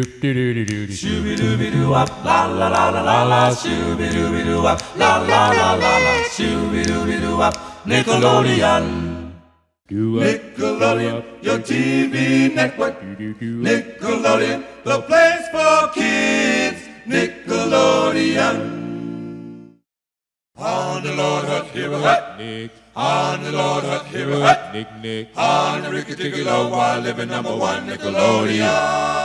Shooby-dooby-doo, wop, la la la la la la. Shooby-dooby-doo, wop, la la la la la. Shooby-dooby-doo, wop, Nickelodeon. Nickelodeon, your TV network. Nickelodeon, the place for kids. Nickelodeon. On the Lord Hut, here a hut. Nick, On the Lord Hut, here a hut. Nick, Nick. On the Ricky Tickle, while living number one Nickelodeon.